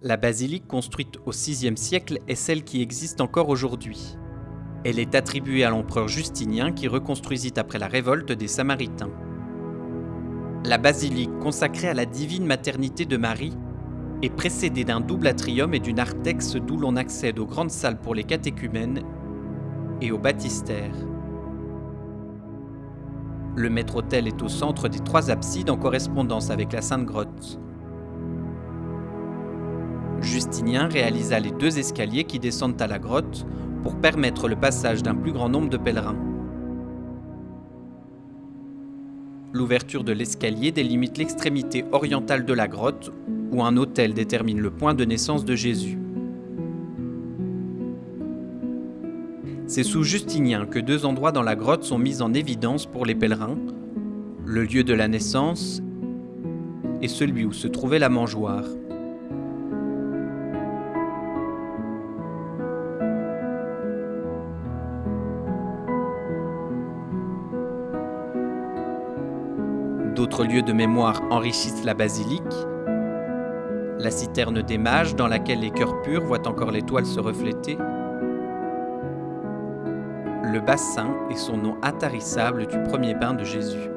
La basilique construite au VIe siècle est celle qui existe encore aujourd'hui. Elle est attribuée à l'empereur Justinien qui reconstruisit après la révolte des Samaritains. La basilique, consacrée à la divine maternité de Marie, est précédée d'un double atrium et d'une artex d'où l'on accède aux grandes salles pour les catéchumènes et au baptistère. Le maître-autel est au centre des trois absides en correspondance avec la Sainte Grotte. Justinien réalisa les deux escaliers qui descendent à la grotte pour permettre le passage d'un plus grand nombre de pèlerins. L'ouverture de l'escalier délimite l'extrémité orientale de la grotte où un autel détermine le point de naissance de Jésus. C'est sous Justinien que deux endroits dans la grotte sont mis en évidence pour les pèlerins, le lieu de la naissance et celui où se trouvait la mangeoire. D'autres lieux de mémoire enrichissent la basilique. La citerne des mages dans laquelle les cœurs purs voient encore l'étoile se refléter. Le bassin et son nom intarissable du premier bain de Jésus.